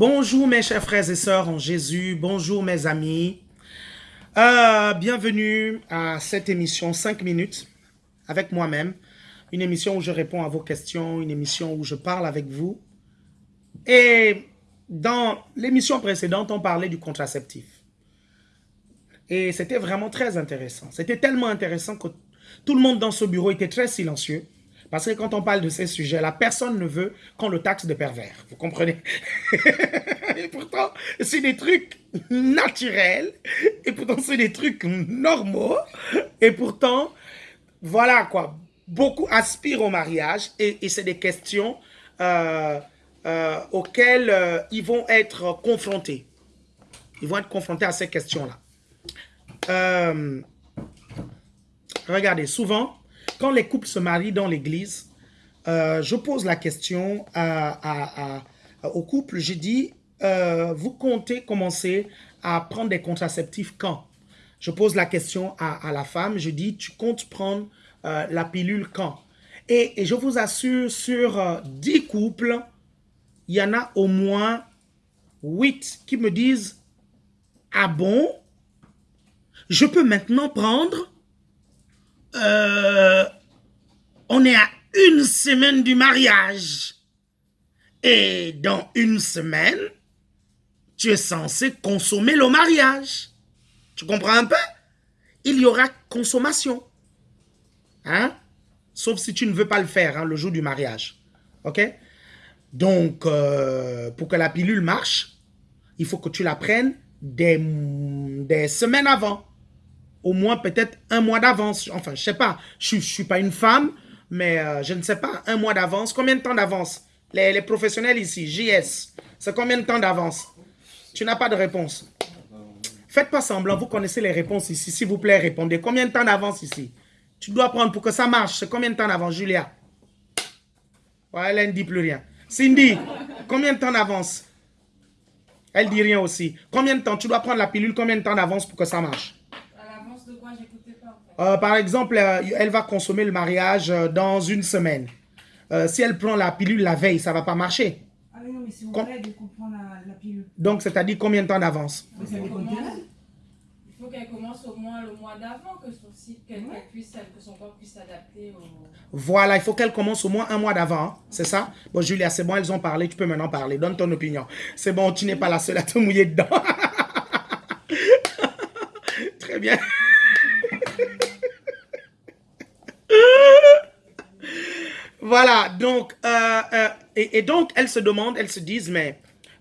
Bonjour mes chers frères et sœurs en Jésus, bonjour mes amis. Euh, bienvenue à cette émission 5 minutes avec moi-même. Une émission où je réponds à vos questions, une émission où je parle avec vous. Et dans l'émission précédente, on parlait du contraceptif. Et c'était vraiment très intéressant. C'était tellement intéressant que tout le monde dans ce bureau était très silencieux. Parce que quand on parle de ces sujets-là, personne ne veut qu'on le taxe de pervers. Vous comprenez? Et pourtant, c'est des trucs naturels. Et pourtant, c'est des trucs normaux. Et pourtant, voilà quoi. Beaucoup aspirent au mariage. Et, c'est des questions euh, euh, auxquelles euh, ils vont être confrontés. Ils vont être confrontés à ces questions-là. regardez, souvent, quand les couples se marient dans l'église, euh, je pose la question au couple, je dis, euh, vous comptez commencer à prendre des contraceptifs quand? Je pose la question à, la femme, je dis, tu comptes prendre euh, la pilule quand? Et, je vous assure, sur 10 couples, il y en a au moins 8 qui me disent, ah bon? Je peux maintenant prendre euh, on est à une semaine du mariage. Et dans une semaine, tu es censé consommer le mariage. Tu comprends un peu? Il y aura consommation. Hein? Sauf si tu ne veux pas le faire hein, le jour du mariage. OK? Donc, euh, pour que la pilule marche, il faut que tu la prennes des, des semaines avant au moins peut-être un mois d'avance. Enfin, je sais pas, je ne suis pas une femme, mais euh, je ne sais pas, un mois d'avance. Combien de temps d'avance? Les, professionnels ici, JS, c'est combien de temps d'avance? Tu n'as pas de réponse. Faites pas semblant, vous connaissez les réponses ici. S'il vous plaît, répondez. Combien de temps d'avance ici? Tu dois prendre pour que ça marche. C'est combien de temps d'avance, Julia? Elle ne dit plus rien. Cindy, combien de temps d'avance? Elle dit rien aussi. Combien de temps? Tu dois prendre la pilule, combien de temps d'avance pour que ça marche? Euh, par exemple, euh, elle va consommer le mariage euh, dans une semaine. si elle prend la pilule la veille, ça ne va pas marcher. Ah non, mais c'est au qu'on prend la, pilule. Donc, c'est-à-dire combien de temps d'avance? Il faut qu'elle commence au moins le mois d'avant, que son puisse, que son corps puisse s'adapter au... Voilà, il faut qu'elle commence au moins un mois d'avant, hein. c'est ça? Bon, Julia, c'est bon, elles ont parlé, tu peux maintenant parler. Donne ton opinion. C'est bon, tu n'es pas la seule à te mouiller dedans. Très bien. Voilà, donc, euh, euh, et, donc, elles se demandent, elles se disent, mais,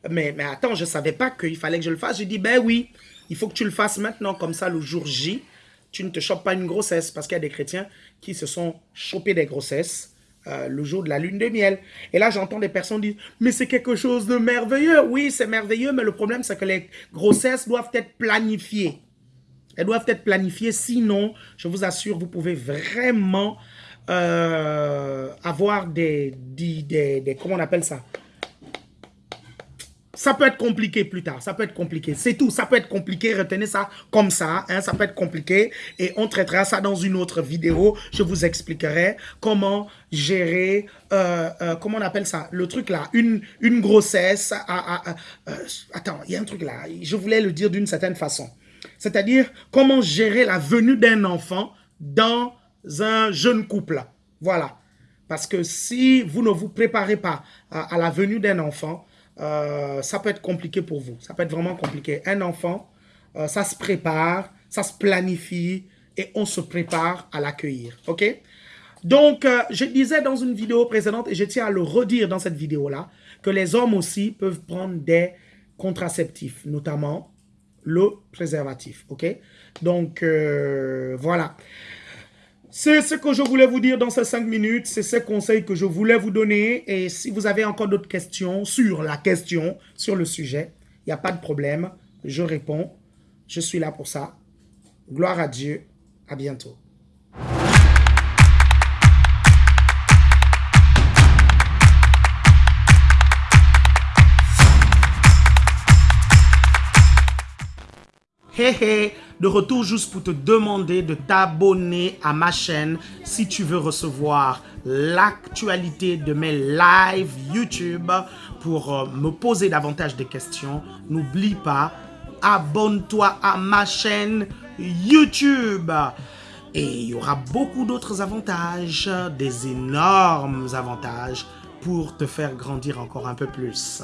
mais, mais attends, je ne savais pas qu'il fallait que je le fasse. Je dis, ben oui, il faut que tu le fasses maintenant, comme ça, le jour J, tu ne te chopes pas une grossesse. Parce qu'il y a des chrétiens qui se sont chopés des grossesses euh, le jour de la lune de miel. Et là, j'entends des personnes dire, mais c'est quelque chose de merveilleux. Oui, c'est merveilleux, mais le problème, c'est que les grossesses doivent être planifiées. Elles doivent être planifiées, sinon, je vous assure, vous pouvez vraiment euh, avoir des, Comment on appelle ça? Ça peut être compliqué plus tard, ça peut être compliqué. C'est tout, ça peut être compliqué, retenez ça comme ça, hein, ça peut être compliqué. Et on traitera ça dans une autre vidéo. Je vous expliquerai comment gérer, euh, euh, comment on appelle ça, le truc là, une, une grossesse. attends, il y a un truc là, je voulais le dire d'une certaine façon. C'est-à-dire comment gérer la venue d'un enfant dans un jeune couple. Voilà. Parce que si vous ne vous préparez pas à, la venue d'un enfant, euh, ça peut être compliqué pour vous. Ça peut être vraiment compliqué. Un enfant, euh, ça se prépare, ça se planifie et on se prépare à l'accueillir. OK? Donc, euh, je disais dans une vidéo précédente et je tiens à le redire dans cette vidéo-là que les hommes aussi peuvent prendre des contraceptifs, notamment le préservatif. OK? Donc, voilà. C'est ce que je voulais vous dire dans ces cinq minutes. C'est ces conseils que je voulais vous donner. Et si vous avez encore d'autres questions sur la question, sur le sujet, il n'y a pas de problème. Je réponds. Je suis là pour ça. Gloire à Dieu. À bientôt. Hé hé de retour juste pour te demander de t'abonner à ma chaîne si tu veux recevoir l'actualité de mes lives YouTube pour euh, me poser davantage de questions. N'oublie pas, abonne-toi à ma chaîne YouTube. Et il y aura beaucoup d'autres avantages, des énormes avantages pour te faire grandir encore un peu plus.